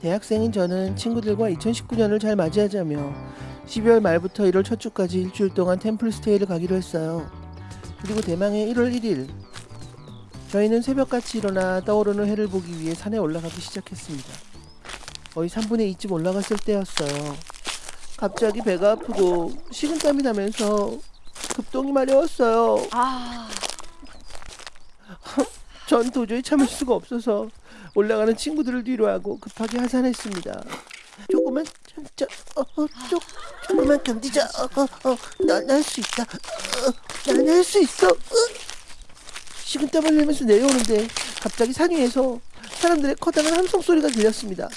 대학생인 저는 친구들과 2019년을 잘 맞이하자며 12월 말부터 1월 첫 주까지 일주일 동안 템플 스테이를 가기로 했어요. 그리고 대망의 1월 1일 저희는 새벽같이 일어나 떠오르는 해를 보기 위해 산에 올라가기 시작했습니다. 거의 3분의 2쯤 올라갔을 때였어요. 갑자기 배가 아프고 식은땀이 나면서 급동이 마려웠어요. 아, 전 도저히 참을 수가 없어서 올라가는 친구들을 뒤로하고 급하게 하산했습니다. 조금만 참자. 어, 어, 조, 조금만 견디자. 어, 어, 어, 난할 수 있다. 어, 난할 수 있어. 어. 식은 땀을 흘리면서 내려오는데 갑자기 산 위에서 사람들의 커다란 함성 소리가 들렸습니다.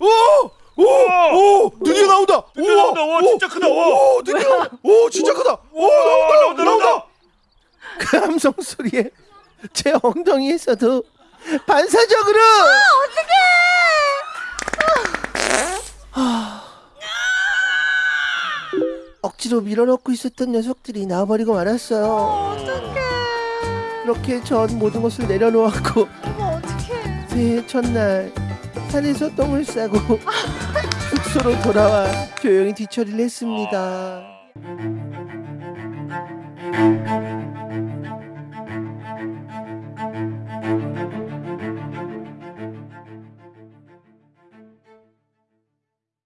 오! 오! 오! 드디어 나온다. 드디어 나온다. 와, 진짜 크다. 와. 오, 드디어. 오, 진짜 크다. 그 함성 소리에 제 엉덩이에서도 반사적으로! 아, 억지로 밀어넣고 있었던 녀석들이 나와버리고 말았어요. 이렇게 전 모든 것을 내려놓았고 어머 어떡해. 새해 첫날 산에서 똥을 싸고 숙소로 돌아와 조용히 뒤처리를 했습니다.